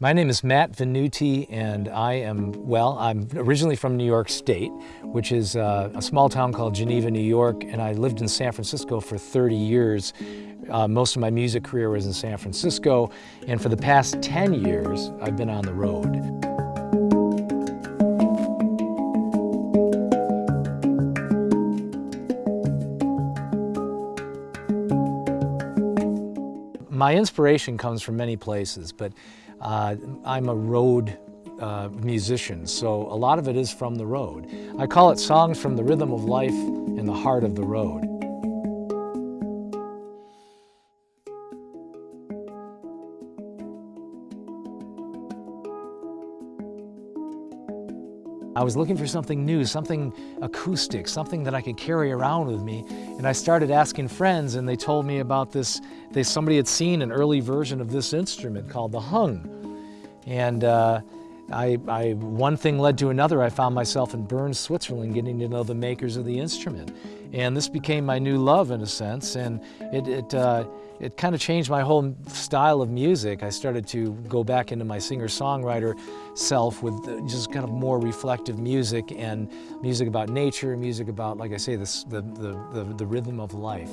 My name is Matt Venuti and I am, well, I'm originally from New York State, which is uh, a small town called Geneva, New York, and I lived in San Francisco for 30 years. Uh, most of my music career was in San Francisco, and for the past 10 years, I've been on the road. My inspiration comes from many places, but uh, I'm a road uh, musician, so a lot of it is from the road. I call it songs from the rhythm of life in the heart of the road. I was looking for something new, something acoustic, something that I could carry around with me. And I started asking friends and they told me about this, they, somebody had seen an early version of this instrument called the Hang. And uh, I, I, one thing led to another. I found myself in Bern, Switzerland, getting to know the makers of the instrument. And this became my new love in a sense. And it, it, uh, it kind of changed my whole style of music. I started to go back into my singer-songwriter self with just kind of more reflective music and music about nature, music about, like I say, this, the, the, the, the rhythm of life.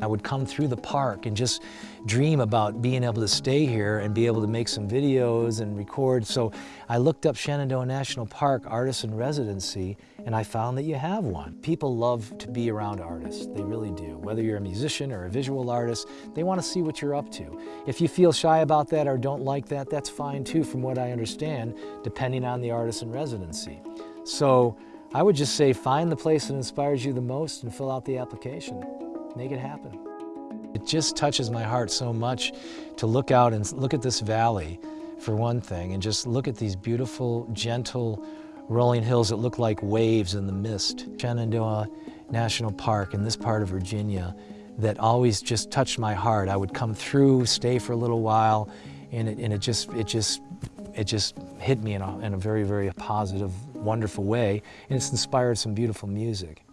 I would come through the park and just dream about being able to stay here and be able to make some videos and record. So I looked up Shenandoah National Park Artist in Residency and I found that you have one. People love to be around artists, they really do. Whether you're a musician or a visual artist, they want to see what you're up to. If you feel shy about that or don't like that, that's fine too from what I understand, depending on the artist in residency. So I would just say find the place that inspires you the most and fill out the application make it happen. It just touches my heart so much to look out and look at this valley, for one thing, and just look at these beautiful, gentle, rolling hills that look like waves in the mist. Shenandoah National Park in this part of Virginia that always just touched my heart. I would come through, stay for a little while, and it, and it just, it just, it just hit me in a, in a very, very positive, wonderful way, and it's inspired some beautiful music.